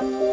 Música